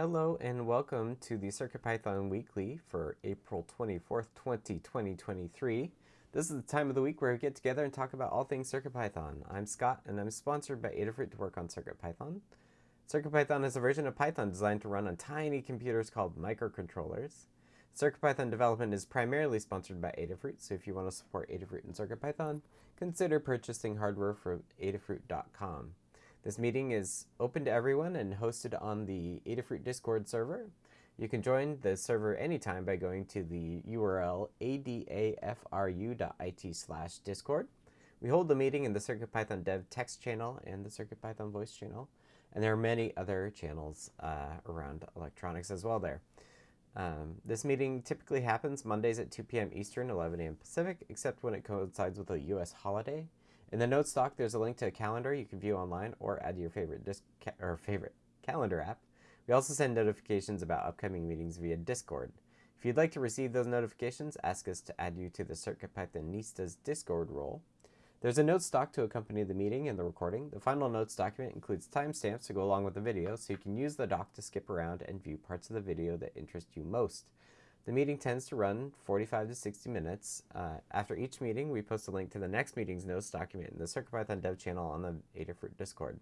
Hello and welcome to the CircuitPython Weekly for April 24th, 2023. This is the time of the week where we get together and talk about all things CircuitPython. I'm Scott and I'm sponsored by Adafruit to work on CircuitPython. CircuitPython is a version of Python designed to run on tiny computers called microcontrollers. CircuitPython development is primarily sponsored by Adafruit, so if you want to support Adafruit and CircuitPython, consider purchasing hardware from adafruit.com. This meeting is open to everyone and hosted on the Adafruit Discord server. You can join the server anytime by going to the URL adafru.it slash discord. We hold the meeting in the CircuitPython dev text channel and the CircuitPython voice channel, and there are many other channels uh, around electronics as well there. Um, this meeting typically happens Mondays at 2 p.m. Eastern, 11 a.m. Pacific, except when it coincides with a U.S. holiday. In the notes doc, there's a link to a calendar you can view online or add to your favorite disc or favorite calendar app. We also send notifications about upcoming meetings via Discord. If you'd like to receive those notifications, ask us to add you to the CircuitPythonistas Discord role. There's a notes doc to accompany the meeting and the recording. The final notes document includes timestamps to go along with the video, so you can use the doc to skip around and view parts of the video that interest you most. The meeting tends to run 45 to 60 minutes. Uh, after each meeting, we post a link to the next meeting's notes document in the CircuitPython dev channel on the Adafruit Discord.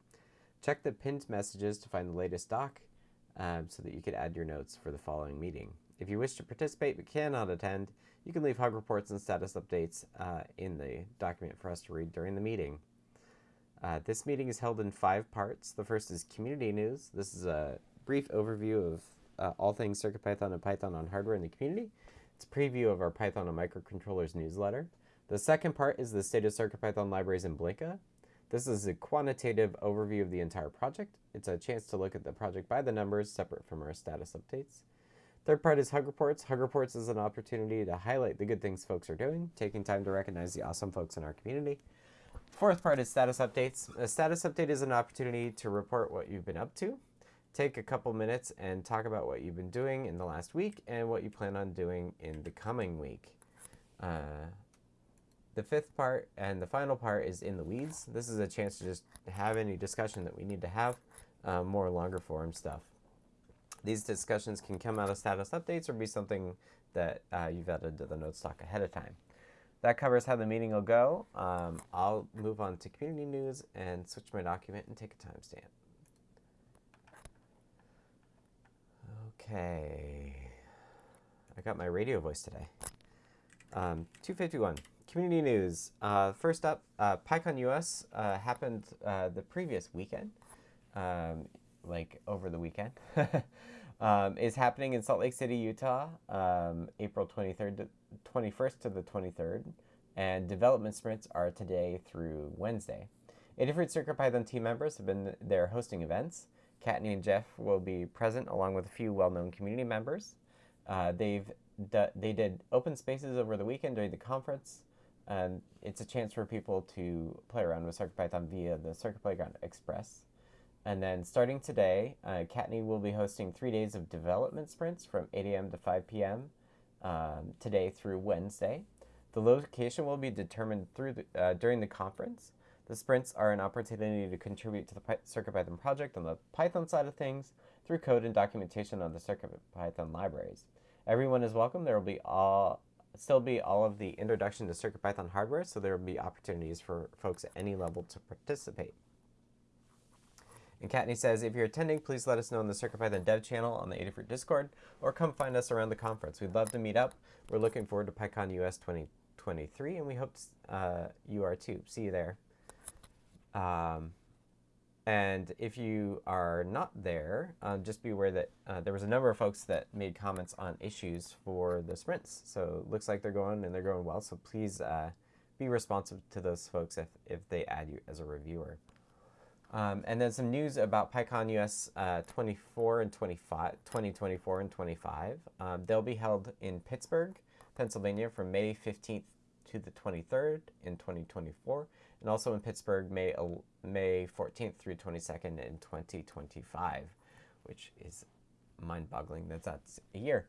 Check the pinned messages to find the latest doc um, so that you can add your notes for the following meeting. If you wish to participate but cannot attend, you can leave hug reports and status updates uh, in the document for us to read during the meeting. Uh, this meeting is held in five parts. The first is community news. This is a brief overview of uh, all things CircuitPython and Python on hardware in the community. It's a preview of our Python and microcontrollers newsletter. The second part is the state of CircuitPython libraries in Blinka. This is a quantitative overview of the entire project. It's a chance to look at the project by the numbers, separate from our status updates. Third part is Hug Reports. Hug Reports is an opportunity to highlight the good things folks are doing, taking time to recognize the awesome folks in our community. Fourth part is Status Updates. A status update is an opportunity to report what you've been up to, take a couple minutes and talk about what you've been doing in the last week and what you plan on doing in the coming week. Uh, the fifth part and the final part is in the weeds. This is a chance to just have any discussion that we need to have, uh, more longer form stuff. These discussions can come out of status updates or be something that uh, you've added to the notes doc ahead of time. That covers how the meeting will go. Um, I'll move on to community news and switch my document and take a timestamp. Okay. I got my radio voice today. Um, 251. Community news. Uh, first up, uh, PyCon US uh, happened uh, the previous weekend, um, like over the weekend. um, is happening in Salt Lake City, Utah, um, April 23rd to 21st to the 23rd. And development sprints are today through Wednesday. Adafruit CircuitPython team members have been there hosting events. Kattni and Jeff will be present along with a few well-known community members. Uh, they've they did open spaces over the weekend during the conference. and it's a chance for people to play around with CircuitPython via the Circuit Playground Express. And then starting today, uh, Kattni will be hosting three days of development sprints from 8 a.m. to 5 p.m. Um, today through Wednesday. The location will be determined through the, uh, during the conference. The sprints are an opportunity to contribute to the CircuitPython project on the Python side of things through code and documentation on the CircuitPython libraries. Everyone is welcome. There will be all still be all of the introduction to CircuitPython hardware, so there will be opportunities for folks at any level to participate. And Kattni says, if you're attending, please let us know in the CircuitPython dev channel on the Adafruit Discord, or come find us around the conference. We'd love to meet up. We're looking forward to PyCon US 2023, and we hope uh, you are too. See you there. Um, and if you are not there, uh, just be aware that uh, there was a number of folks that made comments on issues for the sprints. So it looks like they're going and they're going well. So please uh, be responsive to those folks if, if they add you as a reviewer. Um, and then some news about PyCon US uh, 24 and 25, 2024 and 25. Um, they'll be held in Pittsburgh, Pennsylvania from May 15th to the 23rd in 2024 and also in Pittsburgh May, May 14th through 22nd in 2025, which is mind-boggling that that's a year.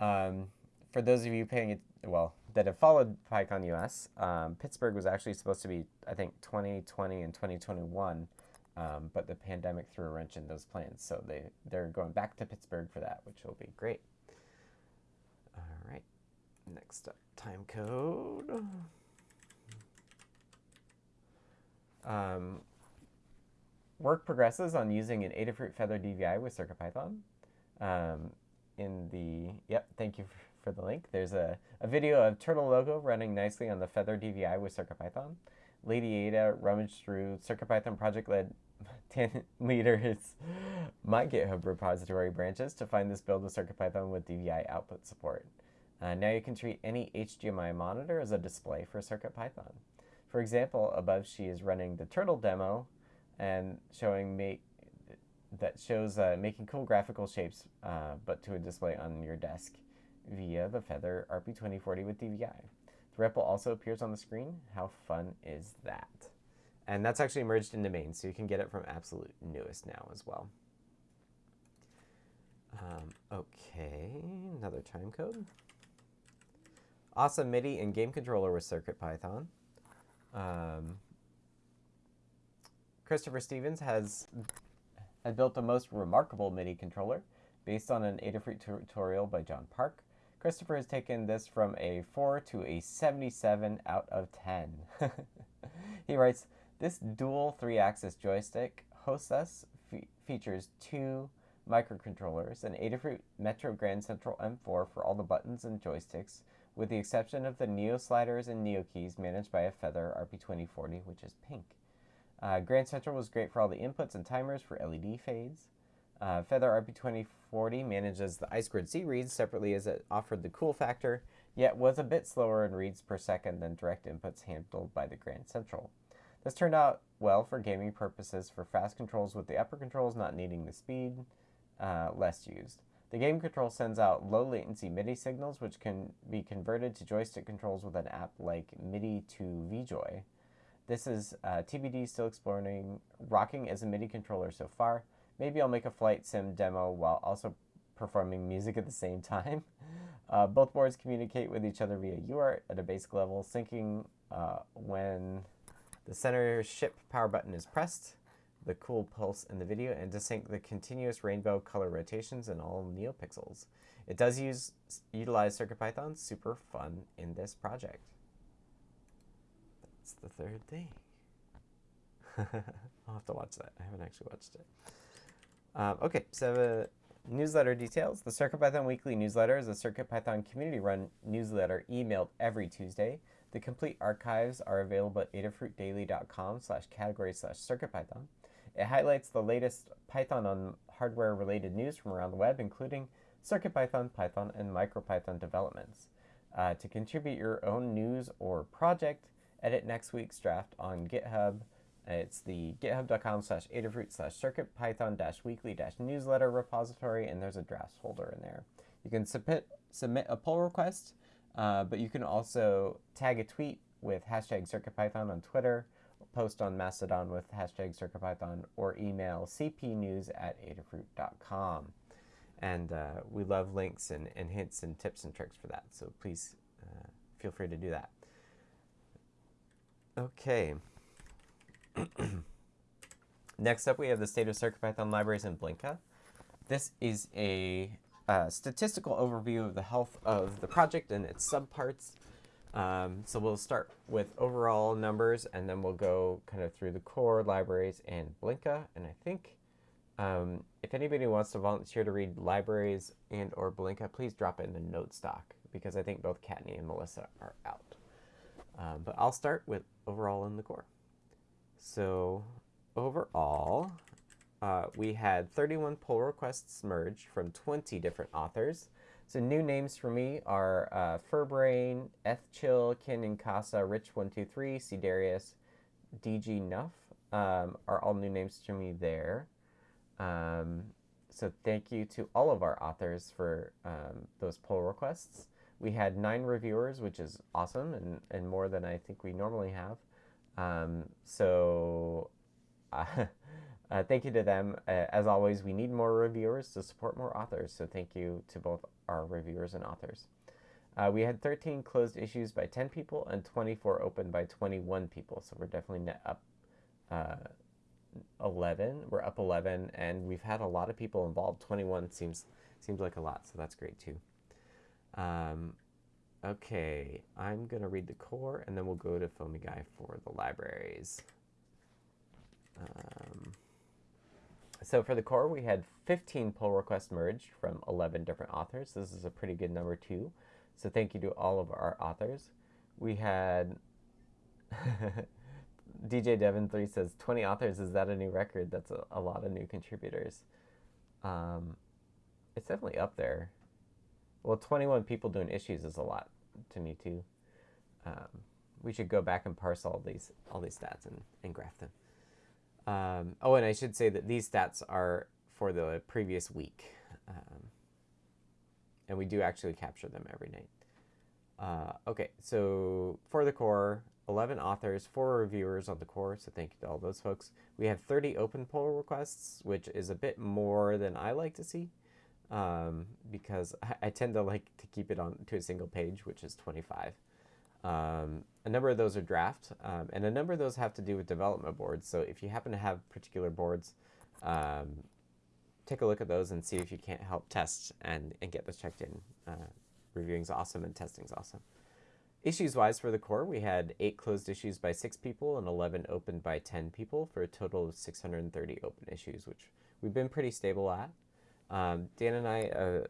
Um, for those of you paying it, well, that have followed PyCon US, um, Pittsburgh was actually supposed to be, I think, 2020 and 2021 um, but the pandemic threw a wrench in those plans. So they, they're going back to Pittsburgh for that, which will be great. All right, next up, time code. Um, work progresses on using an Adafruit Feather DVI with CircuitPython. Um, in the, yep, thank you for, the link. There's a, a video of Turtle logo running nicely on the Feather DVI with CircuitPython. Lady Ada rummaged through CircuitPython project-led leaders my GitHub repository branches to find this build of CircuitPython with DVI output support. Uh, now you can treat any HDMI monitor as a display for CircuitPython. For example, above she is running the turtle demo and showing make that shows uh, making cool graphical shapes, uh, but to a display on your desk via the Feather RP2040 with DVI. The REPL also appears on the screen. How fun is that? And that's actually merged into main, so you can get it from absolute newest now as well. Um, okay, another time code. Awesome MIDI and game controller with CircuitPython. Um, Christopher Stevens has, has built the most remarkable MIDI controller based on an Adafruit tutorial by John Park. Christopher has taken this from a 4 to a 77 out of 10. he writes, this dual three-axis joystick us fe features two microcontrollers, an Adafruit Metro Grand Central M4 for all the buttons and joysticks, with the exception of the Neo sliders and Neo keys managed by a Feather RP2040, which is pink. Uh, Grand Central was great for all the inputs and timers for LED fades. Uh, Feather RP2040 manages the I2C reads separately as it offered the cool factor, yet was a bit slower in reads per second than direct inputs handled by the Grand Central. This turned out well for gaming purposes for fast controls with the upper controls not needing the speed uh, less used. The game control sends out low latency MIDI signals, which can be converted to joystick controls with an app like MIDI to VJoy. This is uh, TBD still exploring rocking as a MIDI controller so far. Maybe I'll make a flight sim demo while also performing music at the same time. Uh, both boards communicate with each other via UART at a basic level, syncing uh, when the center ship power button is pressed the cool pulse in the video and to sync the continuous rainbow color rotations in all NeoPixels. It does use utilize CircuitPython, super fun in this project. That's the third thing. I'll have to watch that. I haven't actually watched it. Um, okay, so uh, newsletter details. The CircuitPython Weekly Newsletter is a CircuitPython community-run newsletter emailed every Tuesday. The complete archives are available at adafruitdaily.com slash category slash CircuitPython. It highlights the latest Python on hardware related news from around the web, including CircuitPython, Python, and MicroPython developments. Uh, to contribute your own news or project, edit next week's draft on GitHub. It's the github.com slash adafruit slash circuitpython dash weekly dash newsletter repository, and there's a drafts folder in there. You can submit, submit a pull request, uh, but you can also tag a tweet with hashtag CircuitPython on Twitter post on Mastodon with hashtag CircuitPython or email cpnews at adafruit.com. And uh, we love links and, and hints and tips and tricks for that, so please uh, feel free to do that. Okay. Next up, we have the state of CircuitPython libraries in Blinka. This is a uh, statistical overview of the health of the project and its subparts. Um, so we'll start with overall numbers, and then we'll go kind of through the core libraries and Blinka. And I think um, if anybody wants to volunteer to read libraries and or Blinka, please drop it in the note stock because I think both Kattni and Melissa are out. Um, but I'll start with overall in the core. So overall, uh, we had 31 pull requests merged from 20 different authors. So new names for me are uh, Furbrain, Ethchill, Kin Casa, Rich123, Cdarius, DG Nuff um, are all new names to me there. Um, so thank you to all of our authors for um, those pull requests. We had nine reviewers, which is awesome and, and more than I think we normally have. Um, so uh, uh, thank you to them. Uh, as always, we need more reviewers to support more authors. So thank you to both our reviewers and authors. Uh, we had 13 closed issues by 10 people and 24 open by 21 people. So we're definitely net up, uh, 11. We're up 11, and we've had a lot of people involved. 21 seems seems like a lot, so that's great too. Um, okay, I'm gonna read the core, and then we'll go to Foamy Guy for the libraries. Um, so for the core, we had 15 pull requests merged from 11 different authors. This is a pretty good number too. So thank you to all of our authors. We had DJ Devon three says twenty authors. Is that a new record? That's a, a lot of new contributors. Um, it's definitely up there. Well, twenty one people doing issues is a lot to me too. Um, we should go back and parse all these all these stats and, and graph them. Um, oh, and I should say that these stats are for the previous week, um, and we do actually capture them every night. Uh, okay, so for the core, 11 authors, 4 reviewers on the core, so thank you to all those folks. We have 30 open pull requests, which is a bit more than I like to see, um, because I, I, tend to like to keep it on to a single page, which is 25. Um, a number of those are draft, um, and a number of those have to do with development boards. So if you happen to have particular boards, um, take a look at those and see if you can't help test and, and get those checked in. Uh, reviewing is awesome and testing is awesome. Issues wise for the core, we had 8 closed issues by 6 people and 11 opened by 10 people for a total of 630 open issues, which we've been pretty stable at. Um, Dan and I, uh,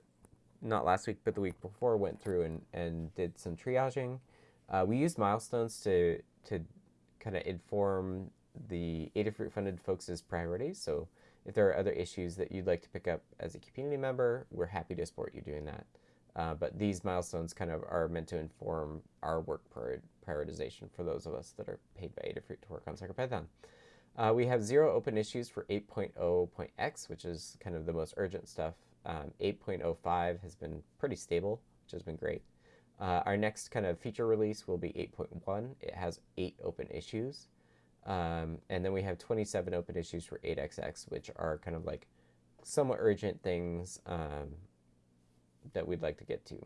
not last week, but the week before, went through and, and did some triaging. Uh, we used milestones to, to kind of inform the Adafruit funded folks' priorities. So if there are other issues that you'd like to pick up as a community member, we're happy to support you doing that. Uh, but these milestones kind of are meant to inform our work prioritization for those of us that are paid by Adafruit to work on CircuitPython. Uh, we have zero open issues for 8.0.x, which is kind of the most urgent stuff. Um, 8.05 has been pretty stable, which has been great. Uh, our next kind of feature release will be 8.1. It has eight open issues. Um, and then we have 27 open issues for 8xx, which are kind of like somewhat urgent things um, that we'd like to get to.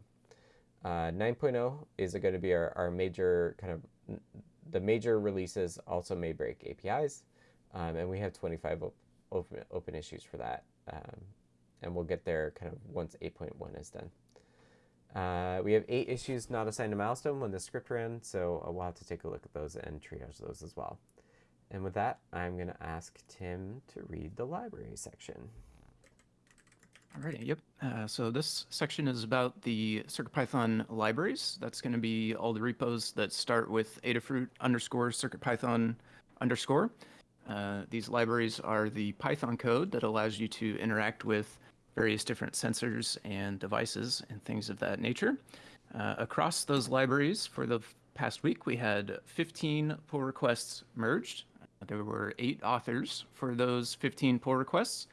Uh, 9.0 is going to be our, our major kind of, the major releases also may break APIs, um, and we have 25 op open, open issues for that. Um, and we'll get there kind of once 8.1 is done. Uh, we have eight issues not assigned a milestone when the script ran, so uh, we'll have to take a look at those and triage those as well. And with that, I'm going to ask Tim to read the library section. Alrighty, yep. Uh, so this section is about the CircuitPython libraries. That's going to be all the repos that start with Adafruit underscore CircuitPython underscore. Uh, these libraries are the Python code that allows you to interact with various different sensors and devices and things of that nature. Uh, across those libraries for the past week, we had 15 pull requests merged. There were eight authors for those 15 pull requests.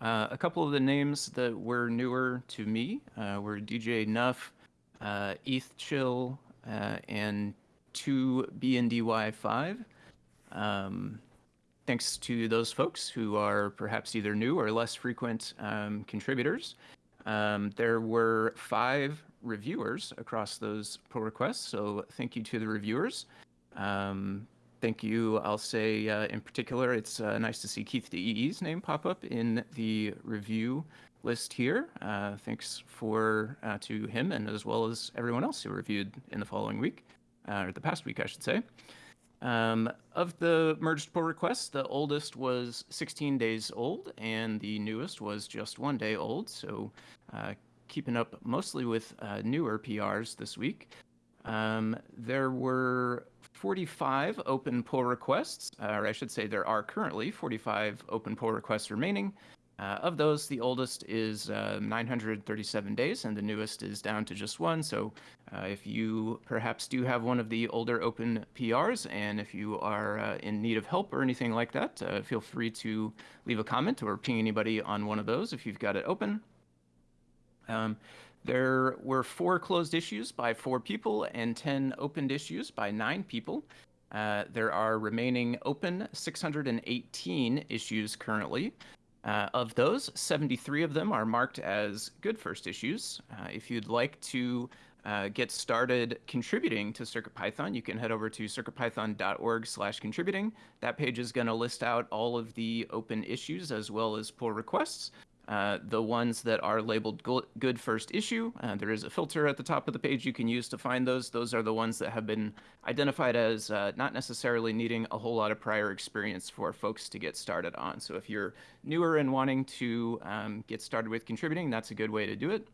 Uh, a couple of the names that were newer to me uh, were DJ Nuff, uh, ETH Chill, uh, and 2BNDY5. Um, thanks to those folks who are perhaps either new or less frequent um, contributors. Um, there were five reviewers across those pull requests, so thank you to the reviewers. Um, Thank you. I'll say uh, in particular, it's uh, nice to see Keith DEE's name pop up in the review list here. Uh, thanks for uh, to him and as well as everyone else who reviewed in the following week, uh, or the past week, I should say. Um, of the merged pull requests, the oldest was 16 days old, and the newest was just one day old. So, uh, keeping up mostly with newer PRs this week. Um, there were 45 open pull requests, uh, or I should say there are currently 45 open pull requests remaining. Uh, of those, the oldest is uh, 937 days, and the newest is down to just one. So, uh, if you perhaps do have one of the older open PRs, and if you are uh, in need of help or anything like that, uh, feel free to leave a comment or ping anybody on one of those if you've got it open. Um, there were four closed issues by four people and 10 opened issues by nine people. Uh, there are remaining open 618 issues currently. Uh, of those, 73 of them are marked as good first issues. Uh, if you'd like to uh, get started contributing to CircuitPython, you can head over to circuitpython.org slash contributing. That page is going to list out all of the open issues as well as pull requests. Uh, the ones that are labeled good first issue, uh, there is a filter at the top of the page you can use to find those. Those are the ones that have been identified as uh, not necessarily needing a whole lot of prior experience for folks to get started on. So if you're newer and wanting to um, get started with contributing, that's a good way to do it.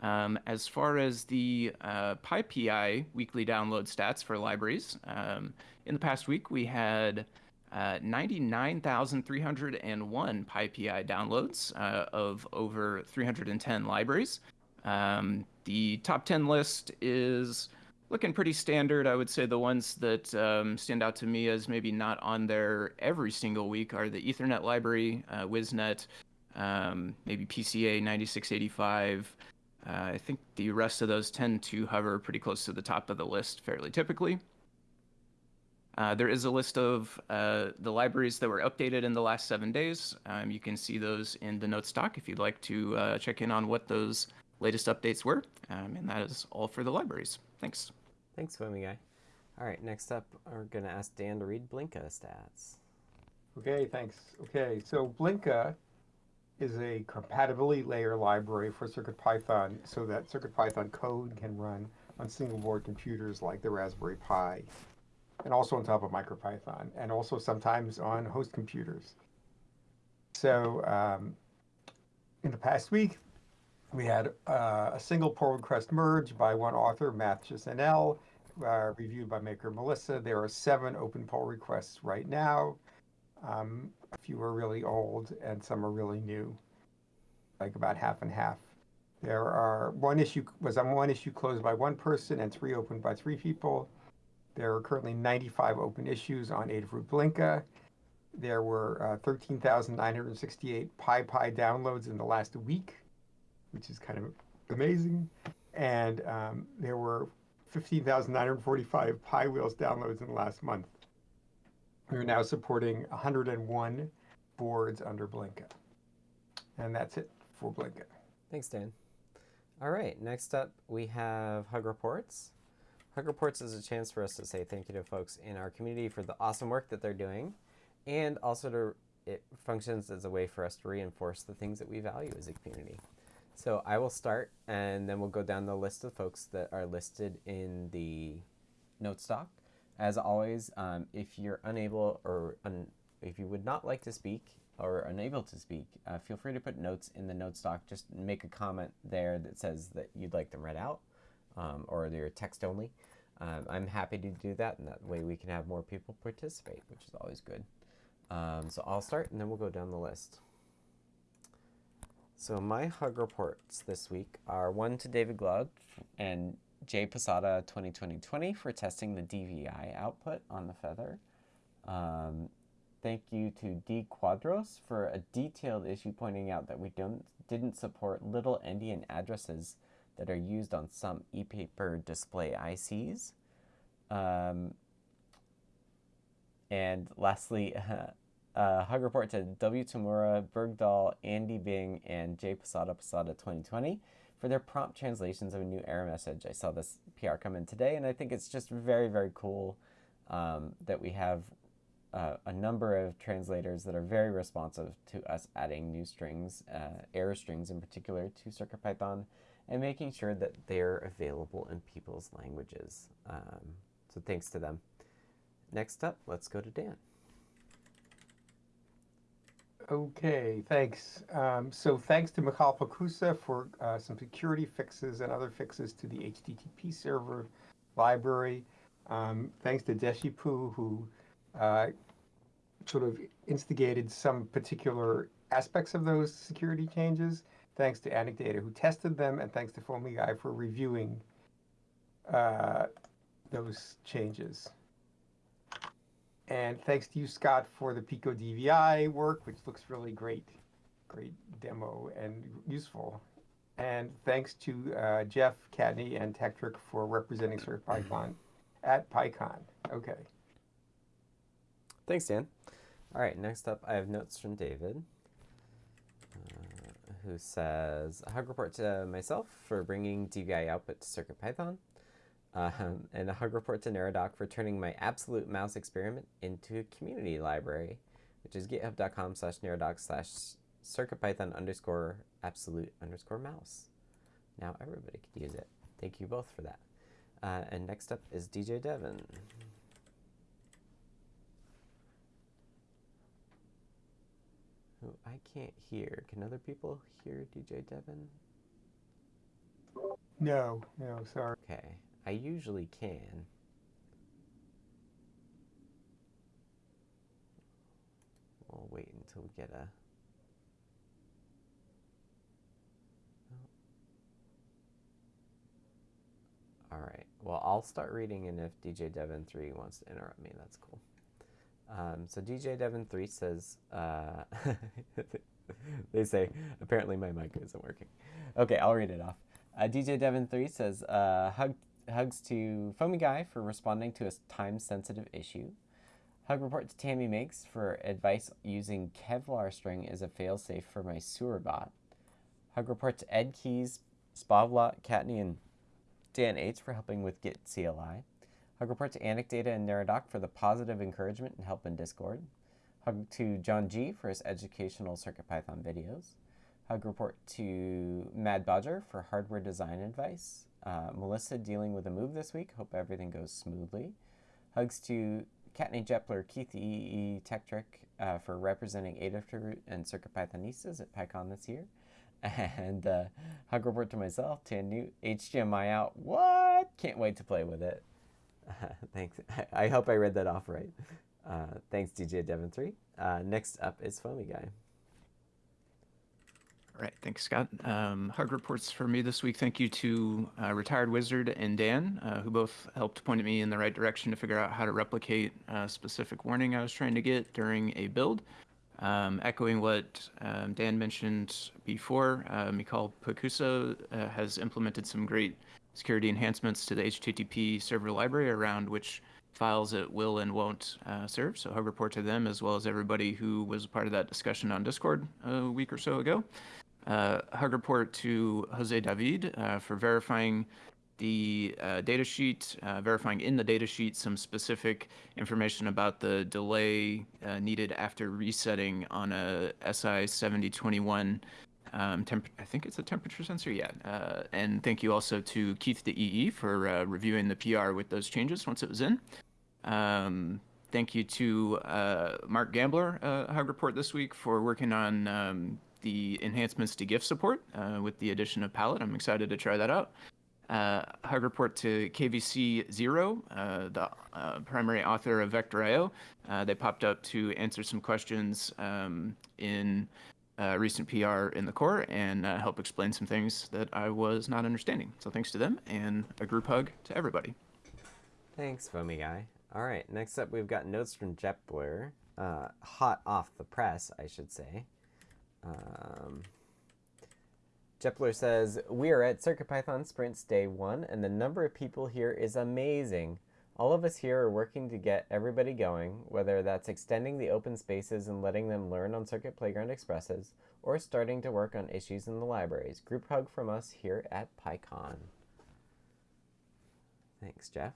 Um, as far as the uh, PyPI weekly download stats for libraries, um, in the past week we had uh, 99,301 PyPI downloads uh, of over 310 libraries. Um, the top 10 list is looking pretty standard. I would say the ones that um, stand out to me as maybe not on there every single week are the Ethernet library, uh, WIZnet, um, maybe PCA 9685. Uh, I think the rest of those tend to hover pretty close to the top of the list fairly typically. Uh, there is a list of uh, the libraries that were updated in the last seven days. Um, you can see those in the notes doc if you'd like to uh, check in on what those latest updates were. Um, and that is all for the libraries. Thanks. Thanks, Foamy Guy. All right, next up, we're going to ask Dan to read Blinka stats. Okay, thanks. Okay, so Blinka is a compatibility layer library for CircuitPython so that CircuitPython code can run on single board computers like the Raspberry Pi, and also on top of MicroPython, and also sometimes on host computers. So um, in the past week, we had uh, a single pull request merge by one author, Mathis NL, uh, reviewed by maker Melissa. There are seven open pull requests right now. Um, a few are really old and some are really new, like about half and half. There are one issue was on one issue closed by one person and three opened by three people. There are currently 95 open issues on Adafruit Blinka. There were uh, 13,968 PyPI downloads in the last week, which is kind of amazing. And um, there were 15,945 PyWheels downloads in the last month. We're now supporting 101 boards under Blinka. And that's it for Blinka. Thanks, Dan. All right, next up we have Hug Reports. Hug Reports is a chance for us to say thank you to folks in our community for the awesome work that they're doing, and also to it functions as a way for us to reinforce the things that we value as a community. So I will start, and then we'll go down the list of folks that are listed in the notes doc. As always, um, if you're unable or un if you would not like to speak or unable to speak, uh, feel free to put notes in the notes doc. Just make a comment there that says that you'd like them read out um, or they're text only. Um, I'm happy to do that, and that way we can have more people participate, which is always good. Um, so I'll start, and then we'll go down the list. So my hug reports this week are one to David Glaude and Jay Posada 2020 for testing the DVI output on the Feather. Um, thank you to D Quadros for a detailed issue pointing out that we don't didn't support little endian addresses that are used on some e-paper display ICs. Um, and lastly, uh, hug report to W. Tamura, Bergdahl, Andy Bing, and J Posada Posada 2020 for their prompt translations of a new error message. I saw this PR come in today, and I think it's just very, very cool um, that we have uh, a number of translators that are very responsive to us adding new strings, uh, error strings in particular, to CircuitPython, and making sure that they're available in people's languages. Um, so thanks to them. Next up, let's go to Dan. Okay, thanks. Um, so thanks to Michal Pokusa for uh, some security fixes and other fixes to the HTTP server library. Um, thanks to Deshipu, who uh, sort of instigated some particular aspects of those security changes. Thanks to Anecdata, who tested them, and thanks to Foamy Guy for reviewing uh, those changes. And thanks to you, Scott, for the Pico DVI work, which looks really great. Great demo and useful. And thanks to uh, Jeff Kattni and Tekktrik for representing CircuitPython at PyCon. Okay. Thanks, Dan. All right, next up, I have notes from David. Who says, a hug report to myself for bringing DVI output to CircuitPython. Um, and a hug report to Neradoc for turning my absolute mouse experiment into a community library, which is github.com slash Neradoc slash CircuitPython underscore absolute underscore mouse. Now everybody can use it. Thank you both for that. Uh, and next up is DJ Devon. Who I can't hear. Can other people hear DJ Devon? No, no, sorry. Okay. I usually can. We'll wait until we get a. Oh. All right. Well, I'll start reading, and if DJ Devon three wants to interrupt me, that's cool. Um, so DJ Devon three says, uh, they say apparently my mic isn't working. Okay, I'll read it off. Uh, DJ Devon three says, uh, hug hugs to Foamy Guy for responding to a time-sensitive issue. Hug report to Tammy Makes for advice using Kevlar string as a failsafe for my sewer bot. Hug report to Ed Keys, Spavlot, Kattni, and Dan Aids for helping with Git CLI. Hug report to Anecdata and Neradoc for the positive encouragement and help in Discord. Hug to John G for his educational CircuitPython videos. Hug report to Mad Bodger for hardware design advice. Uh, Melissa dealing with a move this week. Hope everything goes smoothly. Hugs to Kattni Jepler, Keith EE Tekktrik uh, for representing Adafruit and CircuitPythonistas at PyCon this year. And uh, hug report to myself, to a new HDMI out. What? Can't wait to play with it. thanks. I hope I read that off right. Uh, thanks, DJ Devon3. Uh, next up is Foamy Guy. All right, thanks, Scott. Um, hug reports for me this week. Thank you to uh, Retired Wizard and Dan, uh, who both helped point me in the right direction to figure out how to replicate a specific warning I was trying to get during a build. Um, echoing what um, Dan mentioned before, uh, Mikhail Pokusa uh, has implemented some great security enhancements to the HTTP server library around which files it will and won't uh, serve. So hug report to them as well as everybody who was part of that discussion on Discord a week or so ago. Uh, hug report to Jose David uh, for verifying the uh, datasheet, uh, verifying in the data sheet some specific information about the delay uh, needed after resetting on a SI 7021 um, I think it's a temperature sensor, yeah. Uh, and thank you also to Keith the EE for uh, reviewing the PR with those changes once it was in. Um, thank you to uh, Mark Gambler, uh, Hug Report this week, for working on um, the enhancements to GIF support uh, with the addition of Palette. I'm excited to try that out. Uh, hug report to KVC Zero, uh, the primary author of Vector.io. They popped up to answer some questions um, in uh, recent PR in the core and uh, help explain some things that I was not understanding. So thanks to them and a group hug to everybody. Thanks, Foamy Guy. All right, next up we've got notes from Jepler. Uh, hot off the press, I should say. Um, Jepler says, We are at CircuitPython Sprints Day 1, and the number of people here is amazing. All of us here are working to get everybody going, whether that's extending the open spaces and letting them learn on Circuit Playground Expresses, or starting to work on issues in the libraries. Group hug from us here at PyCon. Thanks, Jeff.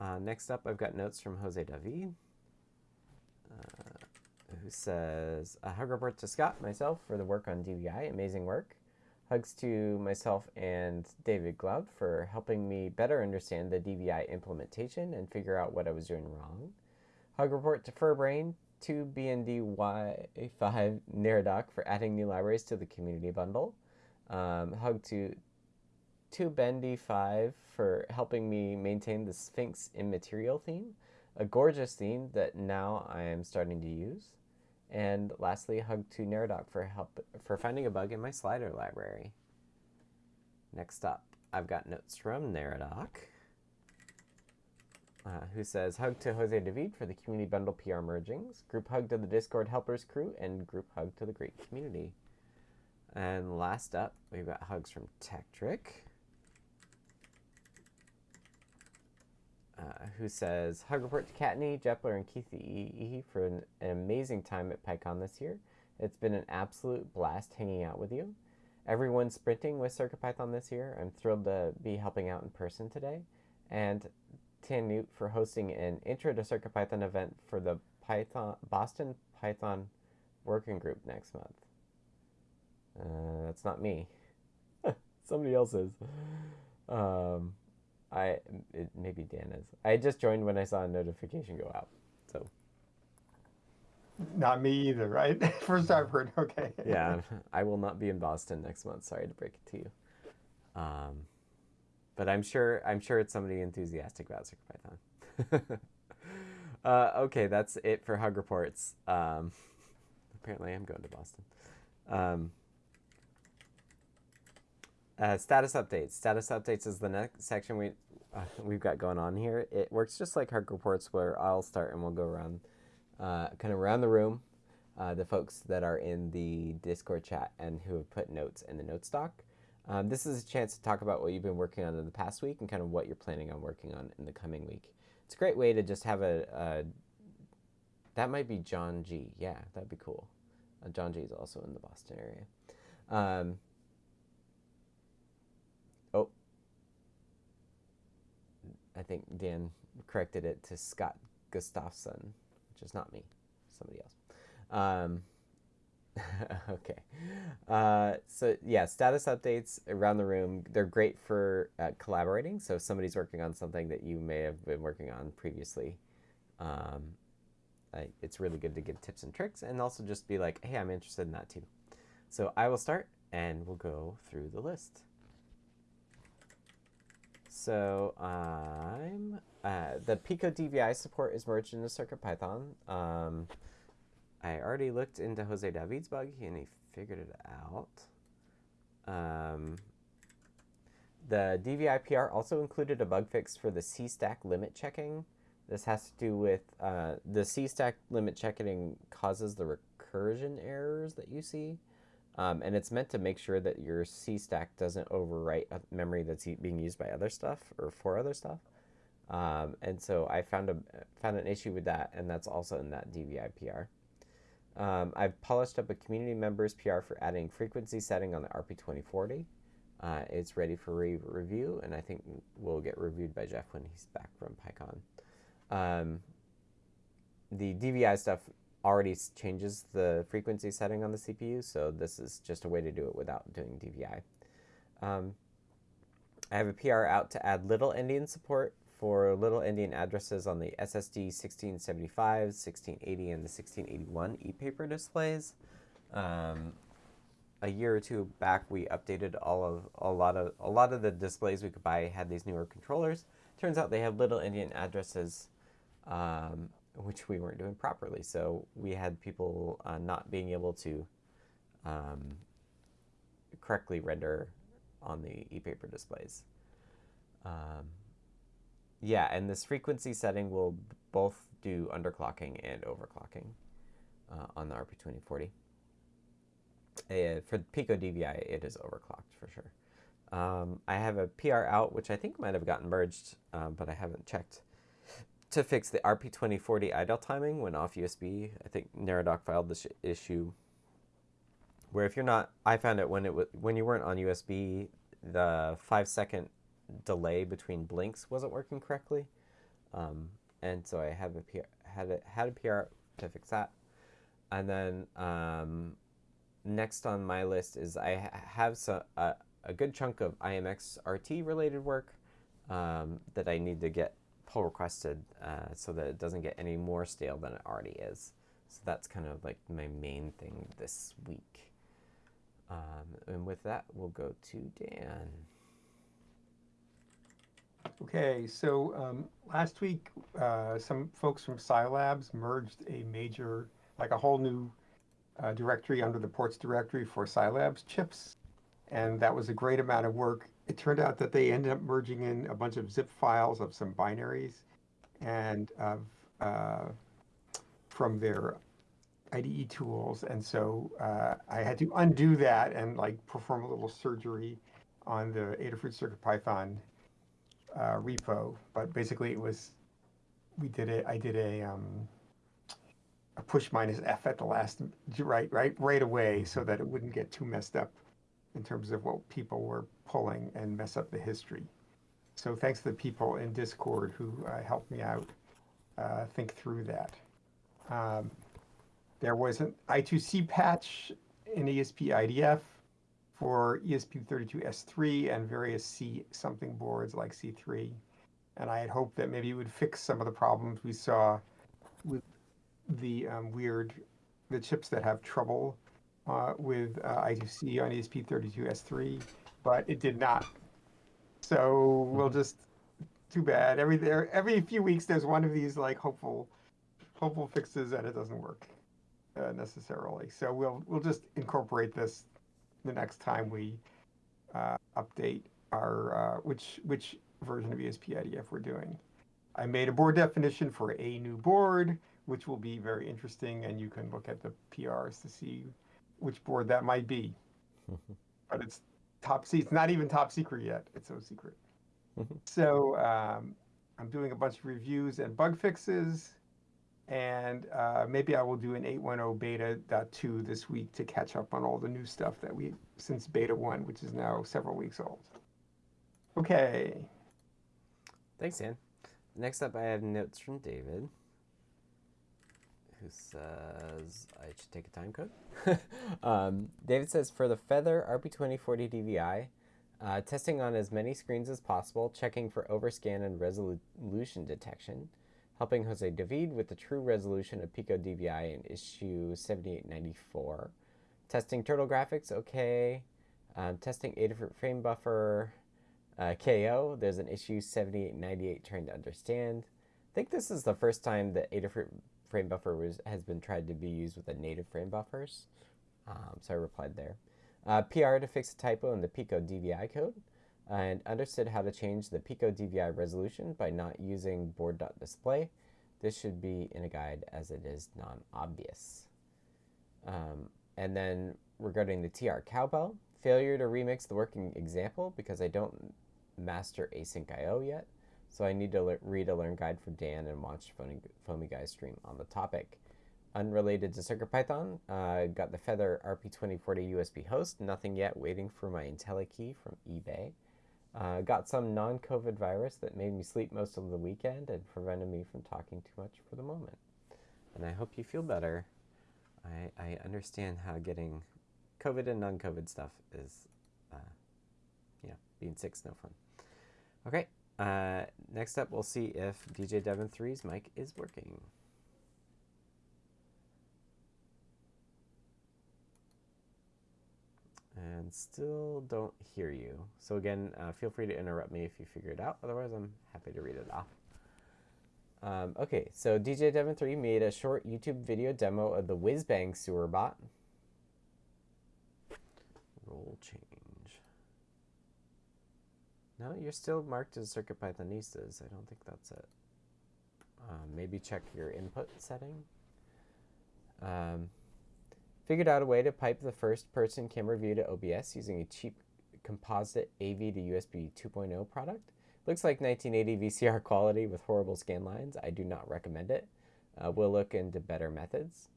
Uh, next up, I've got notes from Jose David, uh, who says, A hug report to Scott, myself, for the work on DVI. Amazing work. Hugs to myself and David Glaude for helping me better understand the DVI implementation and figure out what I was doing wrong. Hug report to Furbrain, to BNDY5 Neradoc for adding new libraries to the community bundle. Um, hug to to Bendy5 for helping me maintain the Sphinx Immaterial theme, a gorgeous theme that now I am starting to use. And lastly, hug to Neradoc for help for finding a bug in my slider library. Next up, I've got notes from Neradoc, uh, who says hug to Jose David for the community bundle PR mergings, group hug to the Discord helpers crew, and group hug to the great community. And last up, we've got hugs from Tekktrik. Uh, who says, Hug report to Kattni, Jepler, and Keith E. for an, an, amazing time at PyCon this year. It's been an absolute blast hanging out with you. everyone's sprinting with CircuitPython this year. I'm thrilled to be helping out in person today. And tannewt for hosting an Intro to CircuitPython event for the Python Boston Python Working Group next month. Uh, that's not me. Somebody else is. Um, I it, maybe Dan is. I just joined when I saw a notification go out. So Not me either, right? First I've heard. Okay. yeah, I will not be in Boston next month. Sorry to break it to you. Um, but I'm sure I'm sure it's somebody enthusiastic about CircuitPython. uh, okay, that's it for Hug Reports. Um, apparently, I'm going to Boston. Um, uh, status updates. Status updates is the next section we uh, we've got going on here. It works just like Hug Reports, where I'll start and we'll go around, uh, kind of around the room, uh, the folks that are in the Discord chat and who have put notes in the note stock. Um, this is a chance to talk about what you've been working on in the past week and kind of what you're planning on working on in the coming week. It's a great way to just have a. a that might be John G. Yeah, that'd be cool. Uh, John G. is also in the Boston area. Um, I think Dan corrected it to Scott Gustafson, which is not me, somebody else. Um, okay. Uh, so yeah, status updates around the room. They're great for uh, collaborating. So if somebody's working on something that you may have been working on previously, um, I, it's really good to give tips and tricks and also just be like, hey, I'm interested in that too. So I will start and we'll go through the list. So I'm uh, the Pico DVI support is merged into CircuitPython. Um, I already looked into Jose David's bug and he figured it out. Um, the DVI PR also included a bug fix for the C-stack limit checking. This has to do with uh, the stack limit checking causes the recursion errors that you see. Um, and it's meant to make sure that your C stack doesn't overwrite a memory that's being used by other stuff or for other stuff. Um, and so I found a found an issue with that, and that's also in that DVI PR. Um, I've polished up a community member's PR for adding frequency setting on the RP2040. Uh, it's ready for re review, and I think will get reviewed by Jeff when he's back from PyCon. Um, the DVI stuff already changes the frequency setting on the CPU, so this is just a way to do it without doing DVI. Um, I have a PR out to add little endian support for little endian addresses on the SSD 1675, 1680, and the 1681 e-paper displays. Um, a year or two back, we updated all of a lot of a lot of the displays we could buy had these newer controllers. Turns out they have little endian addresses, um, which we weren't doing properly. So we had people uh, not being able to um, correctly render on the e-paper displays. Um, yeah, and this frequency setting will both do underclocking and overclocking uh, on the RP2040. Uh, for Pico DVI, it is overclocked for sure. Um, I have a PR out, which I think might have gotten merged, um, but I haven't checked, to fix the RP2040 idle timing when off USB. I think Neradoc filed this issue where if you're not, I found it when it was when you weren't on USB, the five second delay between blinks wasn't working correctly, um, and so I have a PR, had a had a PR to fix that, and then um, next on my list is I have so, uh, a good chunk of IMX RT related work um, that I need to get pull requested uh, so that it doesn't get any more stale than it already is. So that's kind of like my main thing this week. Um, and with that, we'll go to Dan. Okay, so um, last week, uh, some folks from Silabs merged a major, like a whole new uh, directory under the ports directory for Silabs chips. And that was a great amount of work. It turned out that they ended up merging in a bunch of zip files of some binaries and of uh, from their IDE tools. And so uh, I had to undo that and like perform a little surgery on the Adafruit CircuitPython uh, repo. But basically it was, we did it, I did a, um, a push minus F at the last, right, right, right away so that it wouldn't get too messed up in terms of what people were pulling and mess up the history. So thanks to the people in Discord who uh, helped me out uh, think through that. Um, there was an I2C patch in ESP IDF for ESP32S3 and various C something boards like C3. And I had hoped that maybe it would fix some of the problems we saw with the um, weird, the chips that have trouble uh, with uh, I2C on ESP32S3, but it did not. So we'll just, too bad. Every there, every few weeks, there's one of these like hopeful, hopeful fixes, and it doesn't work uh, necessarily. So we'll we'll just incorporate this the next time we uh, update our uh, which which version of ESP-IDF we're doing. I made a board definition for a new board, which will be very interesting, and you can look at the PRs to see which board that might be. but it's top secret. It's not even top secret yet. It's so secret. so um, I'm doing a bunch of reviews and bug fixes, and uh, maybe I will do an 8.10 beta.2 this week to catch up on all the new stuff that we since beta one, which is now several weeks old. Okay. Thanks, Dan. Next up, I have notes from David, who says I should take a time code. um, David says for the Feather RP2040 DVI, uh, testing on as many screens as possible, checking for overscan and resolution detection, helping Jose David with the true resolution of Pico DVI in issue 7894, testing turtle graphics, okay, um, testing Adafruit frame buffer, uh, KO, there's an issue 7898 trying to understand. I think this is the first time that Adafruit frame buffer was, has been tried to be used with the native frame buffers. Um, so I replied there. Uh, PR to fix a typo in the Pico DVI code and understood how to change the Pico DVI resolution by not using board.display. This should be in a guide as it is non-obvious. Um, and then regarding the TR cowbell, failure to remix the working example because I don't master async IO yet. So I need to read a learn guide from Dan and watch Foamy, Foamy Guy's stream on the topic. Unrelated to CircuitPython, uh, got the Feather RP2040 USB host. Nothing yet, waiting for my IntelliKey from eBay. Uh, got some non-COVID virus that made me sleep most of the weekend and prevented me from talking too much for the moment. And I hope you feel better. I, I understand how getting COVID and non-COVID stuff is, uh, yeah, being sick's no fun. Okay, uh, next up we'll see if DJ Devon 3's mic is working. And still don't hear you. So again, uh, feel free to interrupt me if you figure it out. Otherwise, I'm happy to read it off. Um, okay, so DJ Devon 3 made a short YouTube video demo of the Whizbang sewer bot. Role change. No, you're still marked as CircuitPythonistas. I don't think that's it. Um, maybe check your input setting. Um, Figured out a way to pipe the first person camera view to OBS using a cheap composite AV to USB 2.0 product. Looks like 1980 VCR quality with horrible scan lines. I do not recommend it. Uh, we'll look into better methods.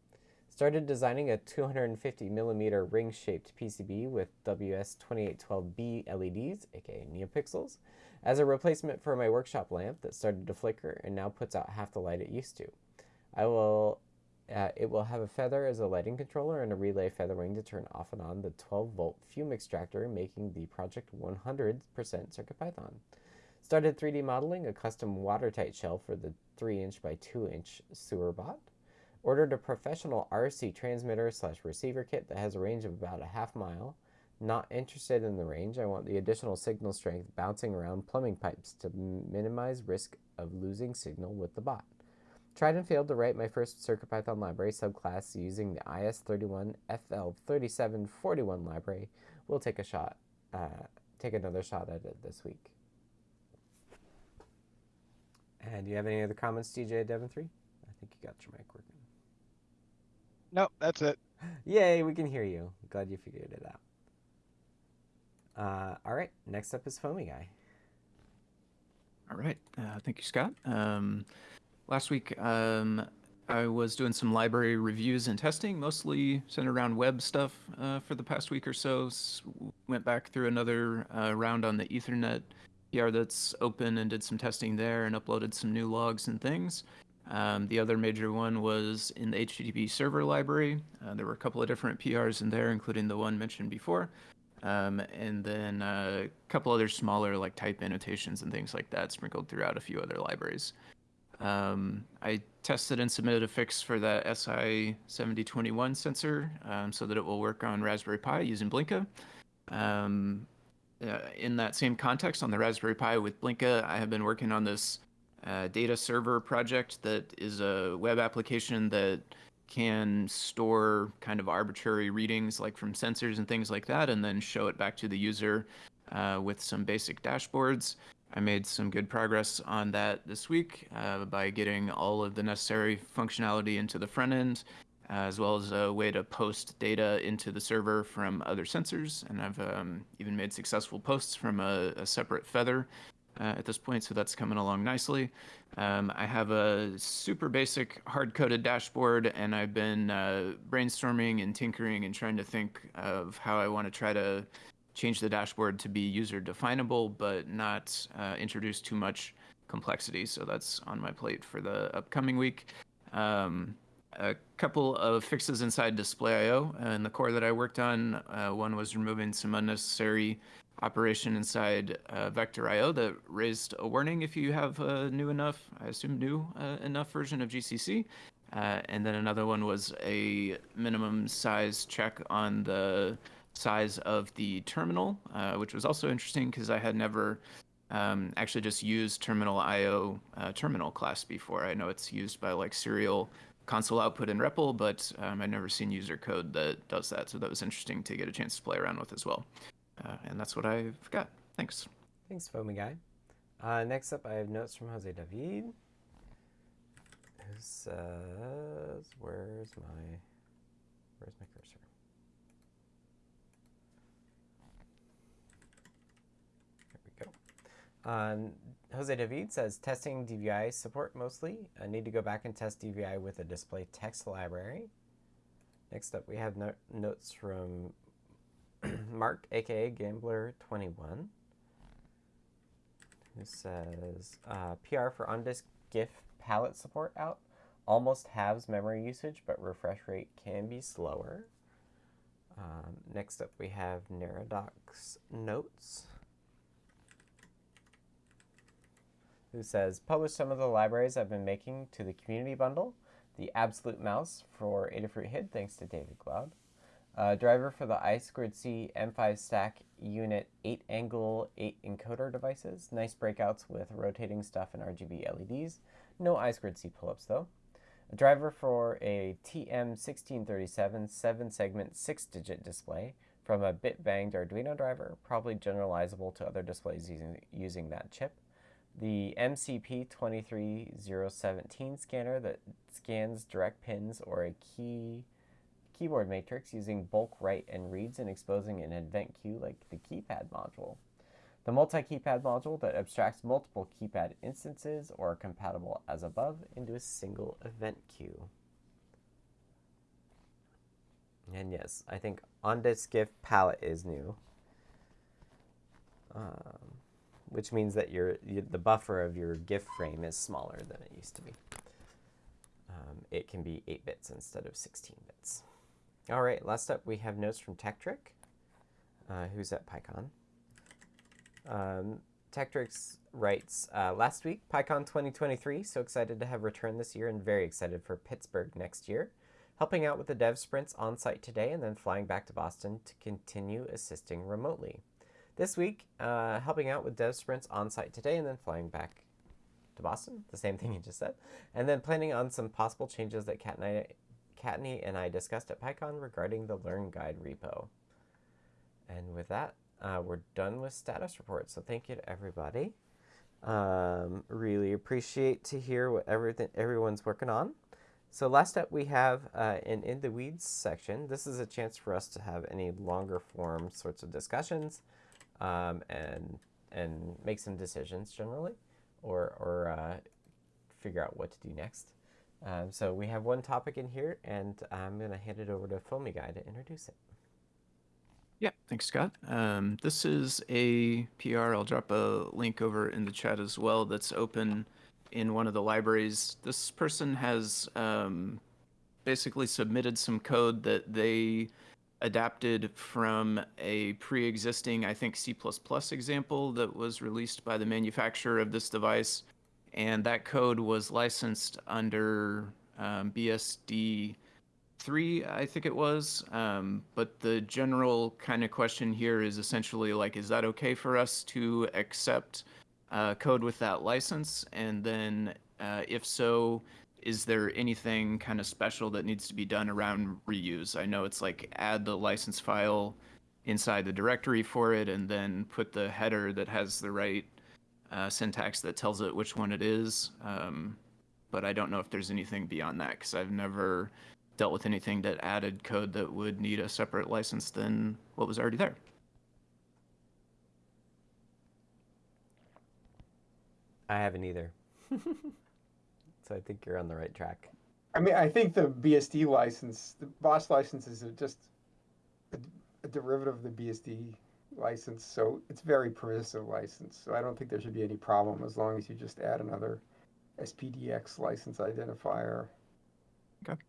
Started designing a 250 millimeter ring shaped PCB with WS2812B LEDs, aka NeoPixels, as a replacement for my workshop lamp that started to flicker and now puts out half the light it used to. I will uh, it will have a feather as a lighting controller and a relay feather wing to turn off and on the 12 volt fume extractor, making the project 100% CircuitPython. Started 3D modeling a custom watertight shell for the 3 inch by 2 inch sewer bot. Ordered a professional RC transmitter slash receiver kit that has a range of about a half mile. Not interested in the range, I want the additional signal strength bouncing around plumbing pipes to minimize risk of losing signal with the bot. Tried and failed to write my first CircuitPython library subclass using the IS31FL3741 library. We'll take a shot, uh, take another shot at it this week. And do you have any other comments, DJ Devon 3? I think you got your mic working. Nope, that's it. Yay, we can hear you. Glad you figured it out. Uh, all right, next up is Foamy Guy. All right, uh, thank you, Scott. Um, Last week, um, I was doing some library reviews and testing, mostly centered around web stuff uh, for the past week or so. S- went back through another uh, round on the Ethernet PR that's open and did some testing there and uploaded some new logs and things. Um, the other major one was in the HTTP server library. Uh, there were a couple of different PRs in there, including the one mentioned before. Um, and then uh, a couple other smaller like type annotations and things like that sprinkled throughout a few other libraries. Um, I tested and submitted a fix for that SI7021 sensor um, so that it will work on Raspberry Pi using Blinka. Um, uh, in that same context, on the Raspberry Pi with Blinka, I have been working on this data server project that is a web application that can store kind of arbitrary readings like from sensors and things like that and then show it back to the user uh, with some basic dashboards. I made some good progress on that this week uh, by getting all of the necessary functionality into the front end, uh, as well as a way to post data into the server from other sensors. And I've um, even made successful posts from a, a separate feather uh, at this point, so that's coming along nicely. Um, I have a super basic hard-coded dashboard, and I've been uh, brainstorming and tinkering and trying to think of how I want to try to change the dashboard to be user definable, but not uh, introduce too much complexity. So that's on my plate for the upcoming week. Um, a couple of fixes inside Display.io and the core that I worked on. Uh, one was removing some unnecessary operation inside uh, Vector.io that raised a warning if you have a new enough, I assume new uh, enough version of GCC. Uh, and then another one was a minimum size check on the size of the terminal, uh, which was also interesting because I had never um, actually just used terminal IO uh, terminal class before. I know it's used by like serial console output in REPL, but um, I've never seen user code that does that. So that was interesting to get a chance to play around with as well. Uh, and that's what I've got. Thanks. Thanks, Foamy Guy. Uh, next up, I have notes from Jose David, who says, "Where's my, where's my cursor?" There we go. Um, Jose David says, "Testing DVI support mostly. I need to go back and test DVI with a display text library." Next up, we have no notes from Mark, aka Gamblor21, who says uh, PR for on disk GIF palette support out. Almost halves memory usage, but refresh rate can be slower. Um, next up, we have Neradoc's Notes, who says publish some of the libraries I've been making to the community bundle. The Absolute Mouse for Adafruit HID, thanks to David Glaude. Uh, driver for the I2C M5 stack unit 8 angle 8 encoder devices. Nice breakouts with rotating stuff and RGB LEDs. No I2C pull-ups though. A driver for a TM1637 7 segment 6 digit display from a bit banged Arduino driver, probably generalizable to other displays using, using that chip. The MCP23017 scanner that scans direct pins or a key keyboard matrix using bulk write and reads and exposing an event queue like the keypad module. The multi-keypad module that abstracts multiple keypad instances or compatible as above into a single event queue. And yes, I think on-disk GIF palette is new, um, which means that your, your, the buffer of your GIF frame is smaller than it used to be. Um, it can be 8 bits instead of 16 bits. All right, last up we have notes from Tekktrik, uh, who's at PyCon. Um, writes, uh, last week, PyCon 2023, so excited to have returned this year and very excited for Pittsburgh next year. Helping out with the dev sprints on site today and then flying back to Boston to continue assisting remotely. This week, uh, helping out with dev sprints on site today and then flying back to Boston, the same thing you just said, and then planning on some possible changes that Kat and I Kattni and I discussed at PyCon regarding the Learn Guide repo. And with that, uh, we're done with status reports. So thank you to everybody. Um, really appreciate to hear what everything everyone's working on. So last up, we have uh, an In the Weeds section. This is a chance for us to have any longer form sorts of discussions um, and and make some decisions generally, or or uh, figure out what to do next. Um, so we have one topic in here, and I'm going to hand it over to Foamy Guy to introduce it. Yeah, thanks, Scott. Um, this is a PR. I'll drop a link over in the chat as well that's open in one of the libraries. This person has um, basically submitted some code that they adapted from a pre-existing, I think, C++ example that was released by the manufacturer of this device. And that code was licensed under um, BSD 3, I think it was. Um, but the general kind of question here is essentially like, is that okay for us to accept uh, code with that license? And then uh, if so, is there anything kind of special that needs to be done around reuse? I know it's like add the license file inside the directory for it and then put the header that has the right uh, syntax that tells it which one it is. Um, but I don't know if there's anything beyond that because I've never dealt with anything that added code that would need a separate license than what was already there. I haven't either. so I think you're on the right track. I mean, I think the BSD license, the BOS license is just a, a derivative of the BSD license, so it's very permissive license. So I don't think there should be any problem as long as you just add another SPDX license identifier. Okay.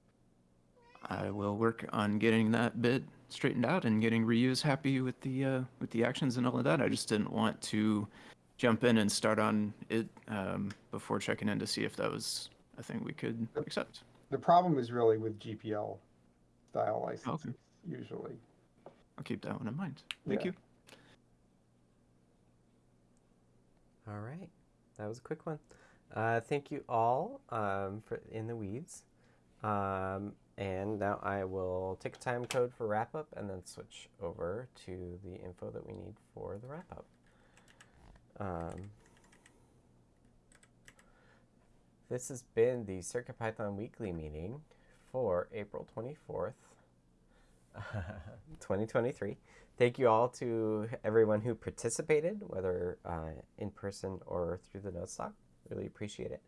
I will work on getting that bit straightened out and getting reuse happy with the uh, with the actions and all of that. I just didn't want to jump in and start on it um, before checking in to see if that was a thing we could accept. The problem is really with GPL style licenses Okay. usually. I'll keep that one in mind. Thank Yeah. you. All right, that was a quick one. Uh, thank you all um, for in the weeds. Um, and now I will take a time code for wrap up and then switch over to the info that we need for the wrap up. Um, this has been the CircuitPython weekly meeting for April 24th, 2023. Thank you all to everyone who participated, whether uh, in person or through the notes doc. Really appreciate it.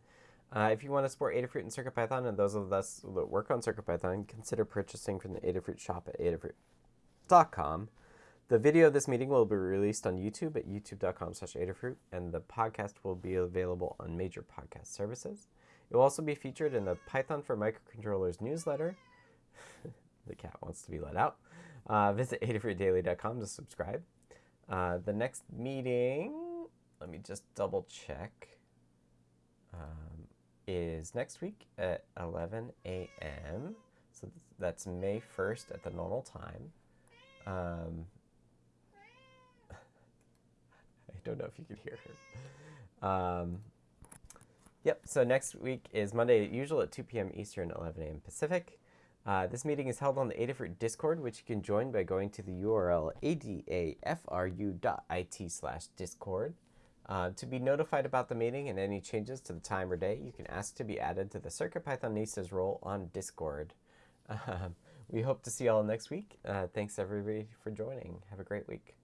Uh, if you want to support Adafruit and CircuitPython, and those of us that work on CircuitPython, consider purchasing from the Adafruit shop at adafruit.com. The video of this meeting will be released on YouTube at youtube.com slash Adafruit, and the podcast will be available on major podcast services. It will also be featured in the Python for Microcontrollers newsletter. the cat wants to be let out. Uh, visit adafruitdaily.com to subscribe. Uh, the next meeting, let me just double check, um, is next week at 11 a.m. So th- that's May 1st at the normal time. Um, I don't know if you can hear her. Um, yep, so next week is Monday, usual at 2 p.m. Eastern, 11 a.m. Pacific. Uh, this meeting is held on the Adafruit Discord, which you can join by going to the URL adafru.it slash discord. Uh, to be notified about the meeting and any changes to the time or day, you can ask to be added to the CircuitPythonistas role on Discord. Um, we hope to see you all next week. Uh, thanks everybody for joining. Have a great week.